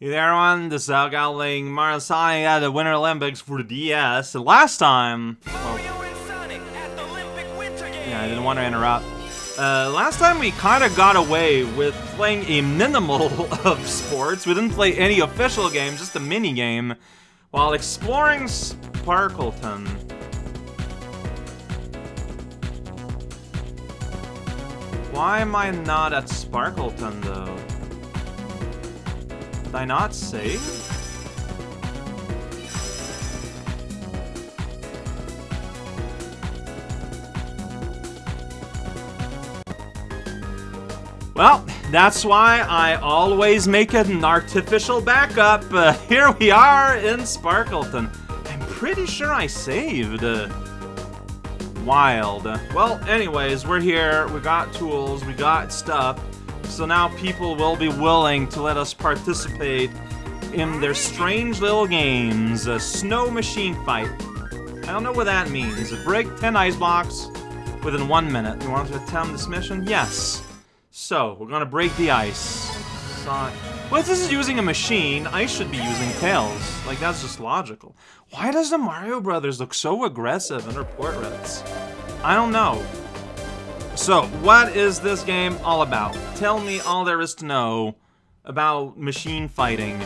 Hey there, everyone. This is Al Gowling, Mario Sonic at the Winter Olympics for the DS. And last time, well, yeah, I didn't want to interrupt. Uh, last time we kind of got away with playing a minimal of sports. We didn't play any official games, just a mini game, while exploring Sparkleton. Why am I not at Sparkleton though? Did I not save? Well, that's why I always make an artificial backup. Uh, here we are in Sparkleton. I'm pretty sure I saved. Uh, wild. Well, anyways, we're here. We got tools. We got stuff. So now people will be willing to let us participate in their strange little games. A snow machine fight. I don't know what that means. Break 10 ice blocks within one minute. You want to attempt this mission? Yes. So, we're gonna break the ice. Well, if this is using a machine, I should be using Tails. Like, that's just logical. Why does the Mario Brothers look so aggressive in their portraits? I don't know. So, what is this game all about? Tell me all there is to know about machine fighting.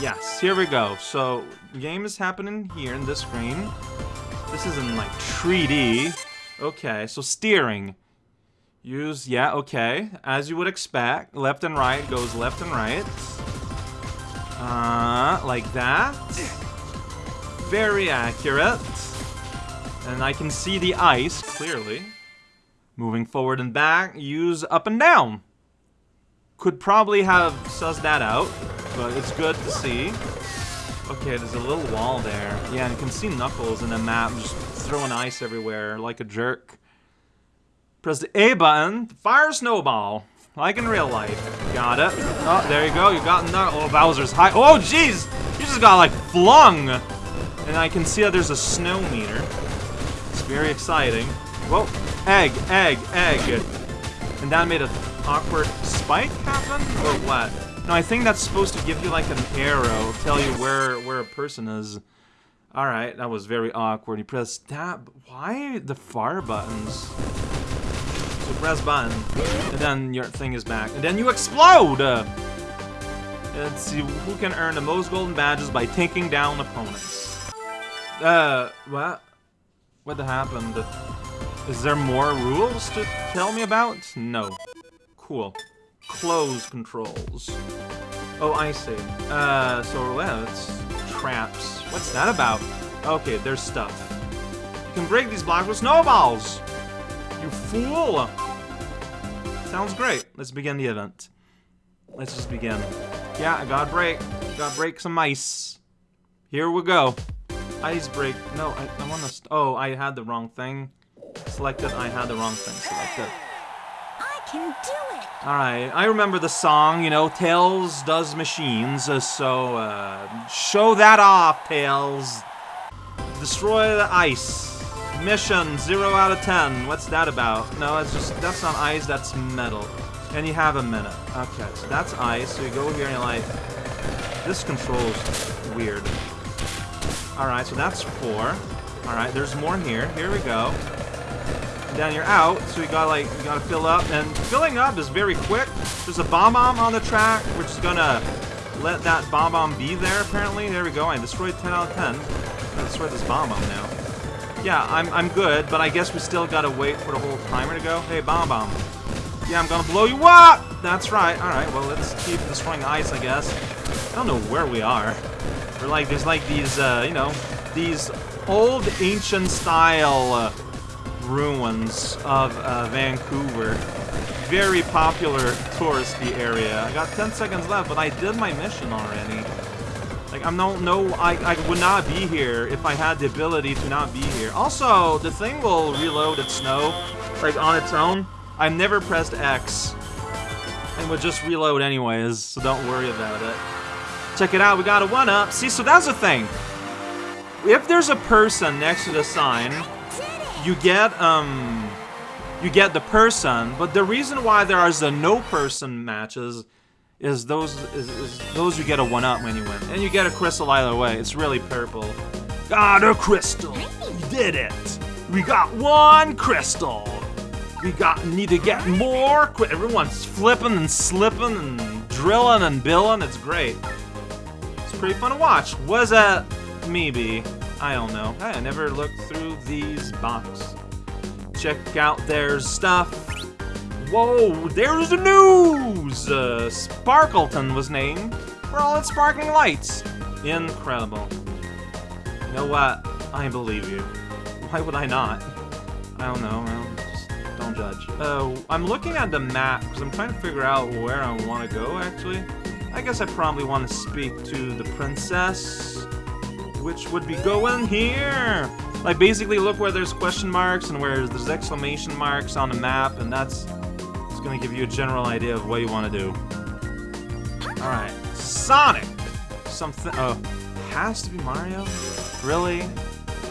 Yes, here we go. So, game is happening here in this screen. This is in, like, 3D. Okay, so steering. Use, yeah, okay. As you would expect, left and right goes left and right. Uh, like that. Very accurate. And I can see the ice, clearly. Moving forward and back, use up and down. Could probably have sussed that out, but it's good to see. Okay, there's a little wall there. Yeah, and you can see Knuckles in the map just throwing ice everywhere like a jerk. Press the A button fire snowball, like in real life. Got it. Oh, there you go. You got Knuckles. Oh, Bowser's high. Oh, jeez! You just got, like, flung! And I can see that there's a snow meter. It's very exciting. Whoa. Egg, egg, egg. And that made an awkward spike happen? Or what? No, I think that's supposed to give you, like, an arrow. Tell you where, where a person is. Alright, that was very awkward. You press tab. Why the fire buttons? So press button, and then your thing is back. And then you explode! Let's see who can earn the most golden badges by taking down opponents. Uh, what? What happened? Is there more rules to tell me about? No. Cool. Close controls. Oh, I see. Uh, so, well, it's traps. What's that about? Okay, there's stuff. You can break these blocks with snowballs! You fool! Sounds great. Let's begin the event. Let's just begin. Yeah, I gotta break. Gotta break some ice. Here we go. Ice break. No, I, I wanna... oh, I had the wrong thing. Selected. I had the wrong thing selected. I can do it! Alright, I remember the song, you know, Tails does machines, uh, so, uh, show that off, Tails. Destroy the ice. Mission 0 out of 10. What's that about? No, it's just, that's not ice, that's metal. And you have a minute. Okay, so that's ice. So you go here and you're like, this control's weird. Alright, so that's four. Alright, there's more here. Here we go. Then you're out, so you gotta like, you gotta fill up. And filling up is very quick. There's a bomb-bomb on the track. which is gonna let that bomb-bomb be there, apparently. There we go. I destroyed 10 out of 10. I destroyed this bomb-bomb now. Yeah, I'm, I'm good, but I guess we still gotta wait for the whole timer to go. Hey, Bomb Bomb. Yeah, I'm gonna blow you up! That's right. Alright, well, let's keep destroying ice, I guess. I don't know where we are. We're like, there's like these, uh, you know, these old ancient style uh, ruins of uh, Vancouver. Very popular touristy area. I got 10 seconds left, but I did my mission already. Like, I'm no, no, I, I would not be here if I had the ability to not be here. Also, the thing will reload its snow, like, on its own. I've never pressed X. And would just reload anyways, so don't worry about it. Check it out, we got a 1-up. See, so that's the thing. If there's a person next to the sign, you get, um... You get the person, but the reason why there are the no-person matches is those is, is those you get a one up when you win, and you get a crystal either way. It's really purple. Got a crystal. We did it. We got one crystal. We got need to get more. Everyone's flipping and slipping and drilling and billing. It's great. It's pretty fun to watch. Was that maybe? I don't know. I never looked through these boxes. Check out their stuff. Whoa, there's the news! Uh, Sparkleton was named for all its sparkling lights. Incredible. You know what? I believe you. Why would I not? I don't know. Well, just don't judge. Uh, I'm looking at the map because I'm trying to figure out where I want to go, actually. I guess I probably want to speak to the princess, which would be going here. Like, basically, look where there's question marks and where there's exclamation marks on the map, and that's it's gonna give you a general idea of what you want to do. Alright. Sonic! Something- oh. Has to be Mario? Really?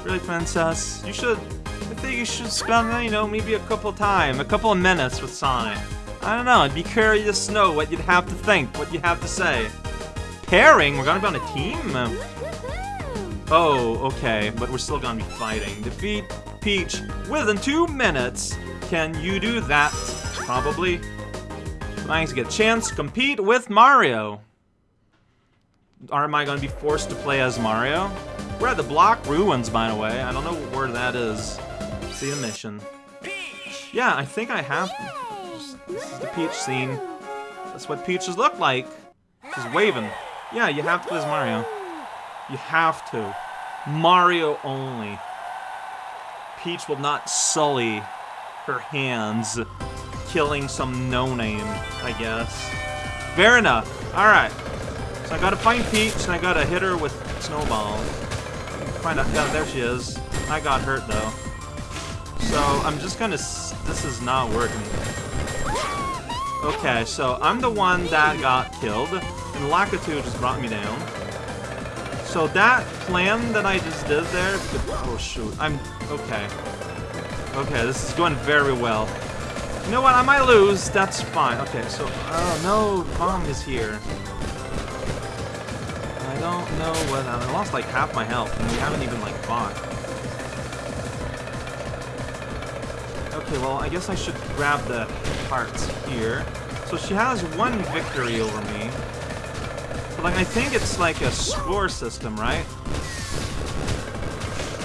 Really, Princess? You should- I think you should spend, you know, maybe a couple time, a couple of minutes with Sonic. I don't know, I'd be curious to know what you'd have to think, what you have to say. Pairing? We're gonna be on a team? Oh, okay, but we're still gonna be fighting. Defeat Peach within two minutes. Can you do that? Probably. Nice to get a chance to compete with Mario. Or am I going to be forced to play as Mario? We're at the Block Ruins, by the way. I don't know where that is. See the mission. Peach. Yeah, I think I have. This is the Peach scene. That's what peaches look like. She's waving. Yeah, you have to play as Mario. You have to. Mario only. Peach will not sully her hands killing some no-name, I guess. Fair enough. Alright. So I gotta find Peach, and I gotta hit her with Snowball. Find out- yeah, there she is. I got hurt, though. So, I'm just gonna this is not working. Okay, so I'm the one that got killed, and Lakitu just brought me down. So that plan that I just did there, oh shoot, I'm, okay. Okay, this is going very well. You know what, I might lose, that's fine. Okay, so, oh no, bomb is here. I don't know what, I lost like half my health, and we haven't even like fought. Okay, well, I guess I should grab the parts here. So she has one victory over me. Like, I think it's like a score system, right?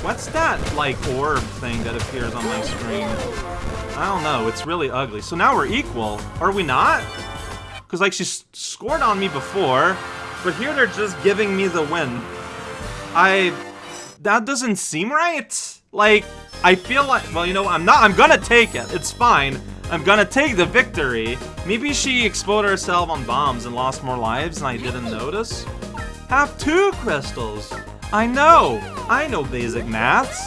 What's that, like, orb thing that appears on my screen? I don't know, it's really ugly. So now we're equal. Are we not? Because, like, she scored on me before, but here they're just giving me the win. I... That doesn't seem right. Like, I feel like, well, you know, I'm not, I'm gonna take it. It's fine. I'm gonna take the victory. Maybe she exploded herself on bombs and lost more lives and I didn't notice. Have two crystals. I know. I know basic maths.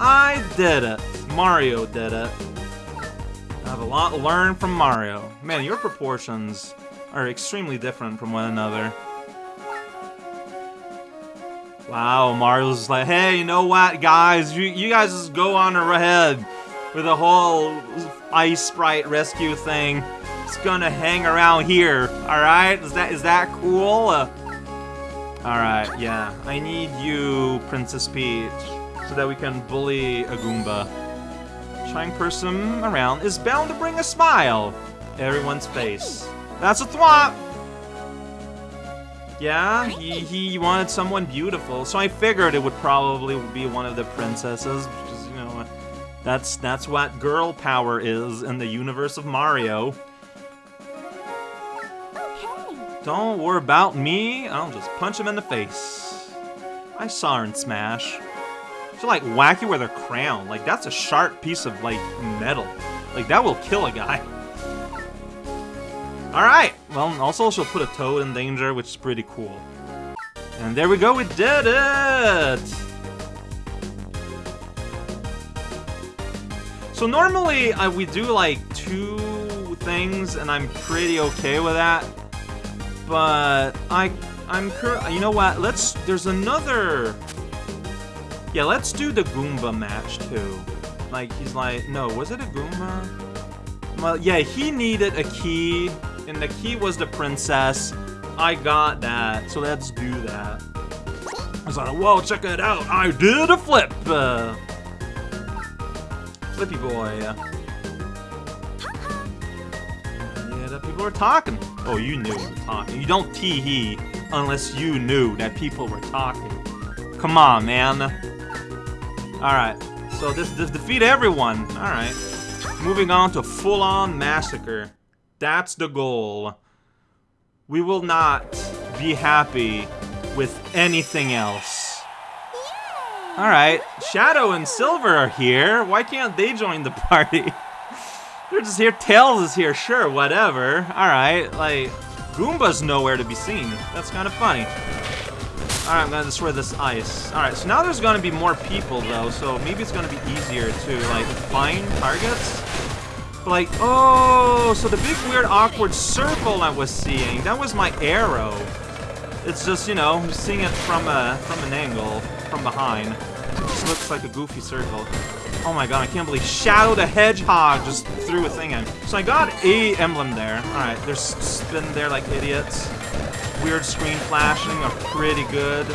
I did it. Mario did it. I have a lot to learn from Mario. Man, your proportions are extremely different from one another. Wow, Mario's like, hey, you know what, guys? You, you guys just go on ahead with the whole Ice Sprite rescue thing. It's gonna hang around here, alright? Is that is that cool? Uh, alright, yeah. I need you, Princess Peach, so that we can bully a Goomba. Trying person around is bound to bring a smile everyone's face. That's a Thwomp! Yeah, he, he wanted someone beautiful, so I figured it would probably be one of the princesses, that's, that's what girl power is in the universe of Mario. Okay. Don't worry about me, I'll just punch him in the face. I saw her in Smash. She'll, like, whack you with her crown. Like, that's a sharp piece of, like, metal. Like, that will kill a guy. Alright! Well, also she'll put a toad in danger, which is pretty cool. And there we go, we did it! So normally, uh, we do like two things, and I'm pretty okay with that. But I, I'm you know what? Let's. There's another. Yeah, let's do the Goomba match too. Like he's like, no, was it a Goomba? Well, yeah, he needed a key and the key was the princess. I got that, so let's do that. I was like, whoa, check it out. I did a flip. Uh, flippy boy. Yeah, the people were talking. Oh, you knew you were talking. You don't tee-hee unless you knew that people were talking. Come on, man. Alright, so this, this defeat everyone. Alright. Moving on to full-on massacre. That's the goal. We will not be happy with anything else. Alright, Shadow and Silver are here. Why can't they join the party? They're just here. Tails is here. Sure, whatever. Alright, like, Goomba's nowhere to be seen. That's kind of funny. Alright, I'm gonna destroy this ice. Alright, so now there's gonna be more people, though, so maybe it's gonna be easier to, like, find targets. But, like, oh, so the big, weird, awkward circle I was seeing, that was my arrow. It's just, you know, seeing it from a from an angle, from behind. Just looks like a goofy circle. Oh my god, I can't believe Shadow the Hedgehog just threw a thing in. So I got a emblem there. Alright, they're spinning there like idiots. Weird screen flashing are pretty good.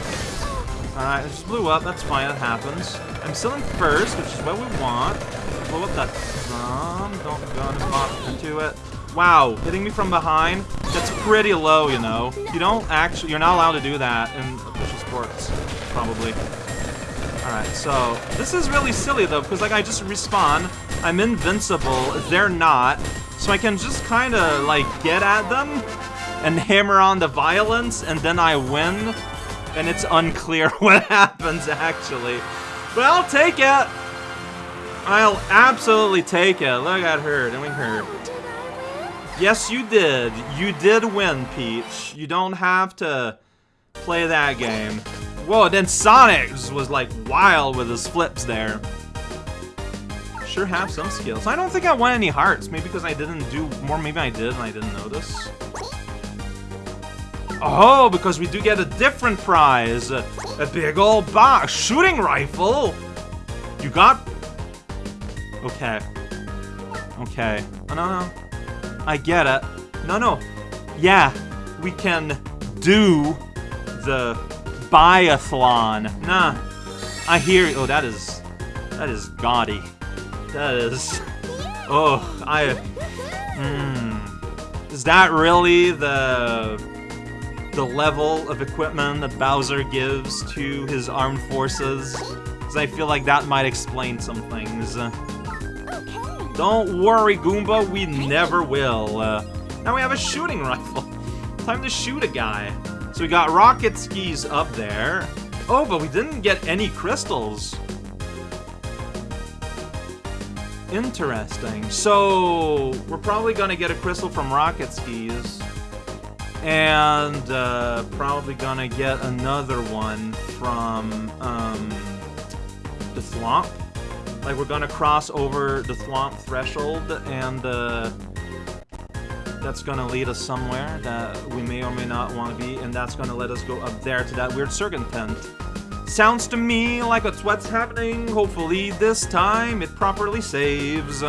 Alright, it just blew up. That's fine, that happens. I'm still in first, which is what we want. Blow up that thumb. Don't go into it. Wow, hitting me from behind? That's pretty low, you know. You don't actually, you're not allowed to do that in official sports, probably. Alright, so this is really silly though, because like I just respawn, I'm invincible, they're not, so I can just kind of like get at them and hammer on the violence, and then I win, and it's unclear what happens actually. But I'll take it! I'll absolutely take it. Look at her doing her. Yes, you did. You did win, Peach. You don't have to play that game. Whoa, then Sonic was like wild with his flips there. Sure have some skills. I don't think I won any hearts. Maybe because I didn't do more. Maybe I did and I didn't notice. Oh, because we do get a different prize. A, big old box. Shooting rifle. You got... Okay. Okay. Oh, no, no. I get it. No, no. Yeah, we can do the biathlon. Nah. I hear Oh, that is... That is gaudy. That is... Oh, I... Hmm. Is that really the... The level of equipment that Bowser gives to his armed forces? Because I feel like that might explain some things. Don't worry, Goomba, we never will. Uh, now we have a shooting rifle. Time to shoot a guy. So we got rocket skis up there. Oh, but we didn't get any crystals. Interesting. So, we're probably gonna get a crystal from rocket skis. And, uh, probably gonna get another one from, um, the Thwomp. Like, we're gonna cross over the Thwomp threshold, and, uh, that's gonna lead us somewhere that we may or may not want to be, and that's gonna let us go up there to that weird circuit tent. Sounds to me like that's what's happening. Hopefully this time it properly saves.